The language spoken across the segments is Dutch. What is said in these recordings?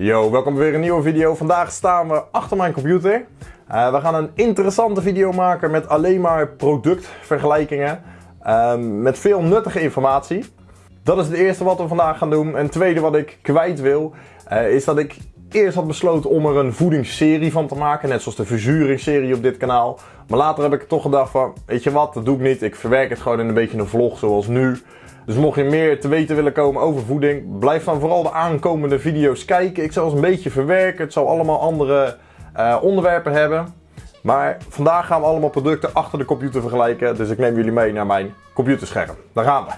Yo, welkom bij weer een nieuwe video. Vandaag staan we achter mijn computer. Uh, we gaan een interessante video maken met alleen maar productvergelijkingen. Uh, met veel nuttige informatie. Dat is het eerste wat we vandaag gaan doen. En het tweede wat ik kwijt wil, uh, is dat ik eerst had besloten om er een voedingsserie van te maken. Net zoals de verzuringsserie op dit kanaal. Maar later heb ik toch gedacht van, weet je wat, dat doe ik niet. Ik verwerk het gewoon in een beetje een vlog zoals nu. Dus mocht je meer te weten willen komen over voeding, blijf dan vooral de aankomende video's kijken. Ik zal ze een beetje verwerken. Het zal allemaal andere uh, onderwerpen hebben. Maar vandaag gaan we allemaal producten achter de computer vergelijken. Dus ik neem jullie mee naar mijn computerscherm. Daar gaan we.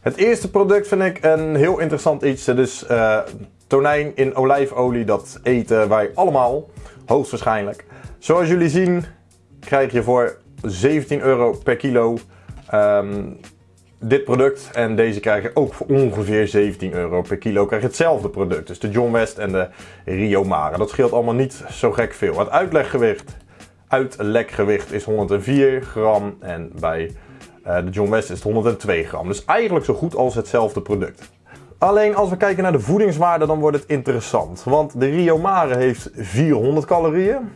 Het eerste product vind ik een heel interessant iets. Het is uh, tonijn in olijfolie. Dat eten wij allemaal. Hoogstwaarschijnlijk. Zoals jullie zien krijg je voor 17 euro per kilo um, dit product. En deze krijg je ook voor ongeveer 17 euro per kilo. Krijg hetzelfde product. Dus de John West en de Rio Mare. Dat scheelt allemaal niet zo gek veel. Het uitleggewicht, uitlekgewicht is 104 gram. En bij uh, de John West is het 102 gram. Dus eigenlijk zo goed als hetzelfde product. Alleen als we kijken naar de voedingswaarde dan wordt het interessant. Want de Rio Mare heeft 400 calorieën.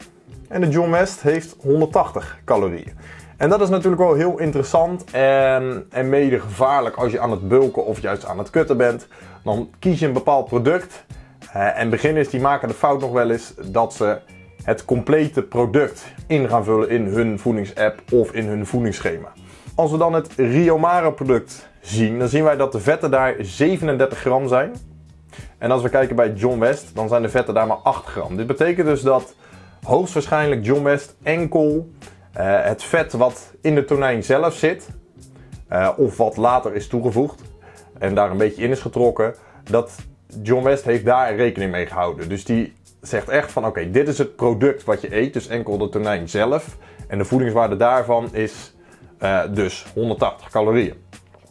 En de John West heeft 180 calorieën. En dat is natuurlijk wel heel interessant en, en mede gevaarlijk als je aan het bulken of juist aan het kutten bent. Dan kies je een bepaald product en beginners die maken de fout nog wel eens dat ze het complete product in gaan vullen in hun voedingsapp of in hun voedingsschema. Als we dan het Rio Mare product zien, dan zien wij dat de vetten daar 37 gram zijn. En als we kijken bij John West, dan zijn de vetten daar maar 8 gram. Dit betekent dus dat hoogstwaarschijnlijk John West enkel uh, het vet wat in de tonijn zelf zit, uh, of wat later is toegevoegd en daar een beetje in is getrokken, dat John West heeft daar rekening mee gehouden. Dus die zegt echt van oké, dit is het product wat je eet, dus enkel de tonijn zelf. En de voedingswaarde daarvan is uh, dus 180 calorieën.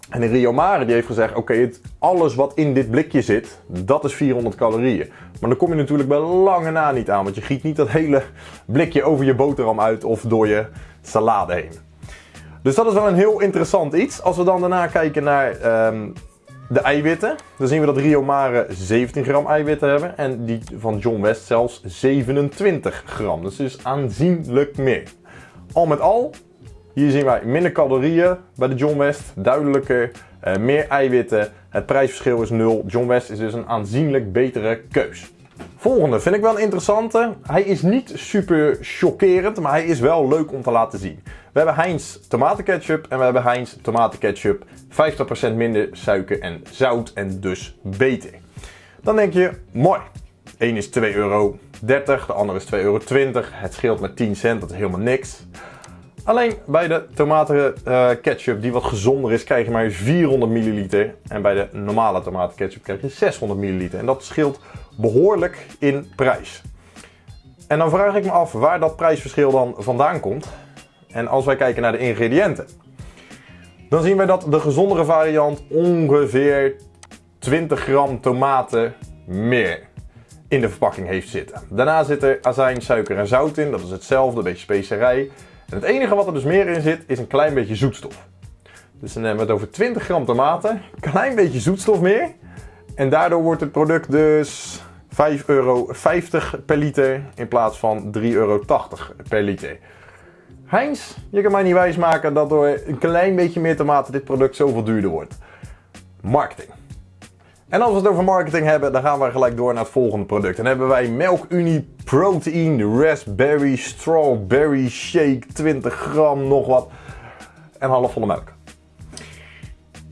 En de Rio Mare die heeft gezegd, oké, okay, alles wat in dit blikje zit, dat is 400 calorieën. Maar dan kom je natuurlijk bij lange na niet aan, want je giet niet dat hele blikje over je boterham uit of door je salade heen. Dus dat is wel een heel interessant iets. Als we dan daarna kijken naar um, de eiwitten, dan zien we dat Rio Mare 17 gram eiwitten hebben en die van John West zelfs 27 gram. Dus is aanzienlijk meer. Al met al hier zien wij minder calorieën bij de John West, duidelijker, uh, meer eiwitten. Het prijsverschil is 0. John West is dus een aanzienlijk betere keus. Volgende vind ik wel een interessante. Hij is niet super chockerend, maar hij is wel leuk om te laten zien. We hebben Heinz tomatenketchup en we hebben Heinz tomatenketchup 50% minder suiker en zout en dus beter. Dan denk je, mooi. Eén is 2,30 euro, de andere is 2,20 euro. Het scheelt met 10 cent, dat is helemaal niks. Alleen bij de tomaten uh, ketchup, die wat gezonder is, krijg je maar 400 milliliter. En bij de normale tomaten ketchup krijg je 600 milliliter. En dat scheelt behoorlijk in prijs. En dan vraag ik me af waar dat prijsverschil dan vandaan komt. En als wij kijken naar de ingrediënten, dan zien wij dat de gezondere variant ongeveer 20 gram tomaten meer in de verpakking heeft zitten. Daarna zit er azijn, suiker en zout in. Dat is hetzelfde, een beetje specerij. En het enige wat er dus meer in zit, is een klein beetje zoetstof. Dus dan hebben we het over 20 gram tomaten, klein beetje zoetstof meer. En daardoor wordt het product dus 5,50 euro per liter in plaats van 3,80 euro per liter. Heinz, je kan mij niet wijsmaken dat door een klein beetje meer tomaten dit product zoveel duurder wordt. Marketing. En als we het over marketing hebben, dan gaan we gelijk door naar het volgende product. Dan hebben wij Melk Unie Protein Raspberry Strawberry Shake 20 gram nog wat en halfvolle melk.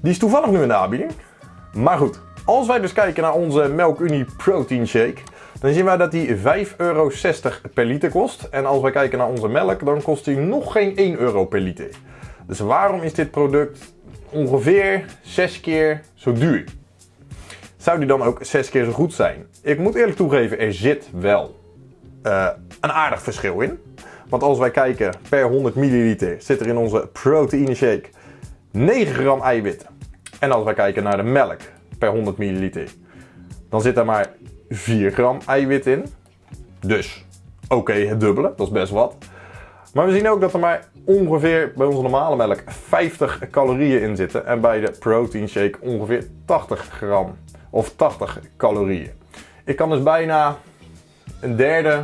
Die is toevallig nu in de aanbieding. Maar goed, als wij dus kijken naar onze Melk Unie Protein Shake, dan zien wij dat die 5,60 euro per liter kost. En als wij kijken naar onze melk, dan kost die nog geen 1 euro per liter. Dus waarom is dit product ongeveer 6 keer zo duur? Zou die dan ook zes keer zo goed zijn? Ik moet eerlijk toegeven, er zit wel uh, een aardig verschil in. Want als wij kijken per 100 milliliter zit er in onze proteïne shake 9 gram eiwitten. En als wij kijken naar de melk per 100 milliliter, dan zit er maar 4 gram eiwit in. Dus oké, het dubbele, dat is best wat. Maar we zien ook dat er maar ongeveer bij onze normale melk 50 calorieën in zitten. En bij de protein shake ongeveer 80 gram of 80 calorieën. Ik kan dus bijna een derde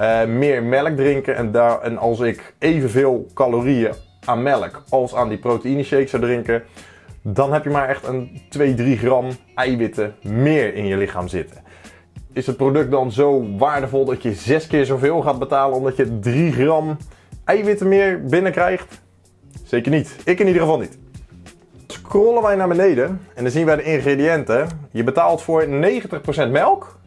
uh, meer melk drinken. En, daar, en als ik evenveel calorieën aan melk als aan die proteïne shake zou drinken, dan heb je maar echt een 2-3 gram eiwitten meer in je lichaam zitten. Is het product dan zo waardevol dat je 6 keer zoveel gaat betalen omdat je 3 gram eiwitten meer binnenkrijgt? Zeker niet. Ik in ieder geval niet. Scrollen wij naar beneden en dan zien wij de ingrediënten. Je betaalt voor 90% melk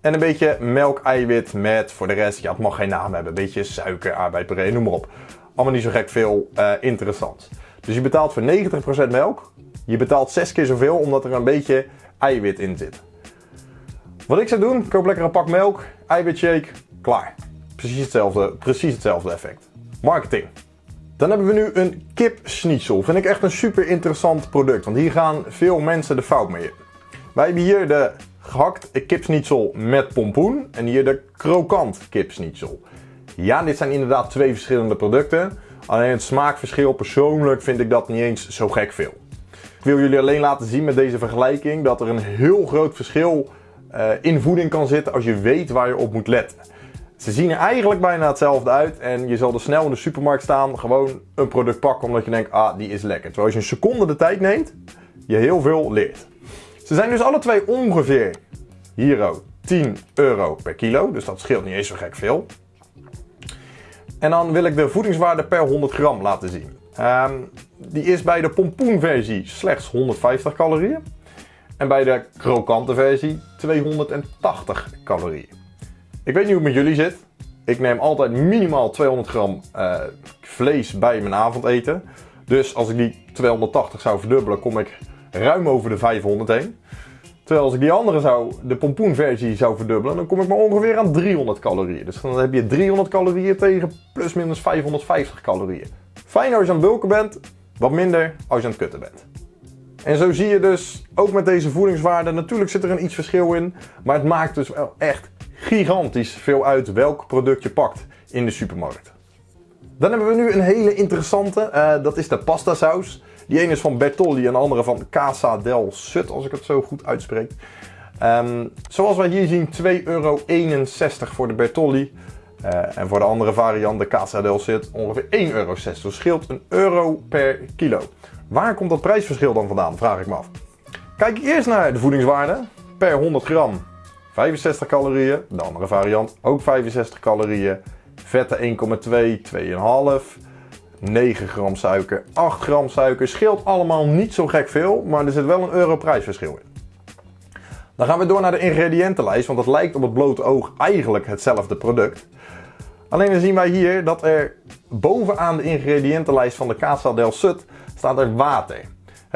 en een beetje melk-eiwit met voor de rest, ja het mag geen naam hebben, een beetje suiker, aardbeidpuree, noem maar op. Allemaal niet zo gek veel uh, interessant. Dus je betaalt voor 90% melk. Je betaalt 6 keer zoveel omdat er een beetje eiwit in zit. Wat ik zou doen, koop lekker een pak melk, eiwitshake, klaar. Precies hetzelfde, precies hetzelfde effect. Marketing. Dan hebben we nu een kipschnitzel. Vind ik echt een super interessant product, want hier gaan veel mensen de fout mee in. Wij hebben hier de gehakt kipschnitzel met pompoen en hier de krokant kipschnitzel. Ja, dit zijn inderdaad twee verschillende producten. Alleen het smaakverschil, persoonlijk vind ik dat niet eens zo gek veel. Ik wil jullie alleen laten zien met deze vergelijking dat er een heel groot verschil uh, in voeding kan zitten als je weet waar je op moet letten. Ze zien er eigenlijk bijna hetzelfde uit en je zal er snel in de supermarkt staan, gewoon een product pakken omdat je denkt, ah die is lekker. Terwijl als je een seconde de tijd neemt, je heel veel leert. Ze zijn dus alle twee ongeveer, hier 10 euro per kilo, dus dat scheelt niet eens zo gek veel. En dan wil ik de voedingswaarde per 100 gram laten zien. Um, die is bij de pompoenversie slechts 150 calorieën. En bij de krokante versie 280 calorieën. Ik weet niet hoe het met jullie zit. Ik neem altijd minimaal 200 gram uh, vlees bij mijn avondeten. Dus als ik die 280 zou verdubbelen, kom ik ruim over de 500 heen. Terwijl als ik die andere zou, de pompoenversie zou verdubbelen, dan kom ik maar ongeveer aan 300 calorieën. Dus dan heb je 300 calorieën tegen plus minus 550 calorieën. Fijn als je aan het bulken bent, wat minder als je aan het kutten bent. En zo zie je dus ook met deze voedingswaarden, natuurlijk zit er een iets verschil in, maar het maakt dus wel echt gigantisch veel uit welk product je pakt in de supermarkt. Dan hebben we nu een hele interessante, uh, dat is de pasta saus. Die ene is van Bertolli en de andere van Casa del Sut, als ik het zo goed uitspreek. Um, zoals wij hier zien, 2,61 euro voor de Bertolli. Uh, en voor de andere variant, de Casa del Sut, ongeveer 1,06 euro. Dus scheelt een euro per kilo. Waar komt dat prijsverschil dan vandaan, vraag ik me af. Kijk eerst naar de voedingswaarde. Per 100 gram 65 calorieën. De andere variant ook 65 calorieën. Vetten 1,2, 2,5. 9 gram suiker, 8 gram suiker. Scheelt allemaal niet zo gek veel, maar er zit wel een euro prijsverschil in. Dan gaan we door naar de ingrediëntenlijst, want het lijkt op het blote oog eigenlijk hetzelfde product. Alleen dan zien wij hier dat er bovenaan de ingrediëntenlijst van de Casa del Sud staat er water.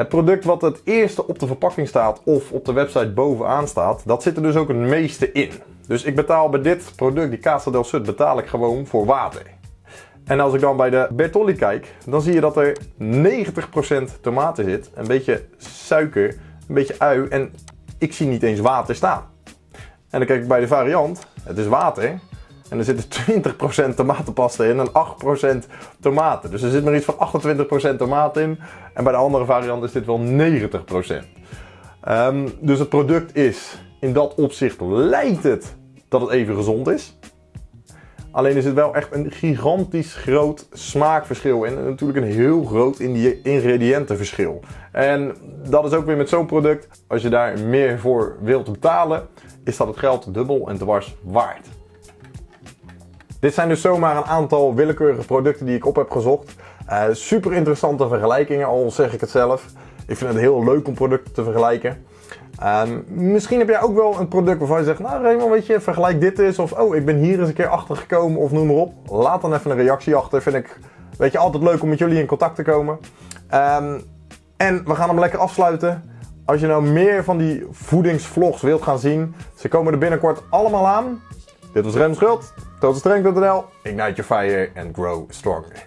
Het product wat het eerste op de verpakking staat of op de website bovenaan staat, dat zit er dus ook het meeste in. Dus ik betaal bij dit product, die Casa del Sud, betaal ik gewoon voor water. En als ik dan bij de Bertolli kijk, dan zie je dat er 90% tomaten zit, een beetje suiker, een beetje ui en ik zie niet eens water staan. En dan kijk ik bij de variant, het is water en er zit 20% tomatenpasta in en 8% tomaten. Dus er zit maar iets van 28% tomaat in en bij de andere variant is dit wel 90%. Um, ehm, dus het product is, in dat opzicht lijkt het dat het even gezond is. Alleen is het wel echt een gigantisch groot smaakverschil en natuurlijk een heel groot ingrediëntenverschil. En dat is ook weer met zo'n product, als je daar meer voor wilt betalen, is dat het geld dubbel en dwars waard. Dit zijn dus zomaar een aantal willekeurige producten die ik op heb gezocht. Uh, super interessante vergelijkingen, al zeg ik het zelf. Ik vind het heel leuk om producten te vergelijken. Um, misschien heb jij ook wel een product waarvan je zegt, nou Raymond, weet je, vergelijk dit eens. Of, oh, ik ben hier eens een keer achter gekomen of noem maar op. Laat dan even een reactie achter. Vind ik, weet je, altijd leuk om met jullie in contact te komen. Um, en we gaan hem lekker afsluiten. Als je nou meer van die voedingsvlogs wilt gaan zien, ze komen er binnenkort allemaal aan. Dit was Rem Schuld, totalstrength.nl, ignite your fire and grow stronger.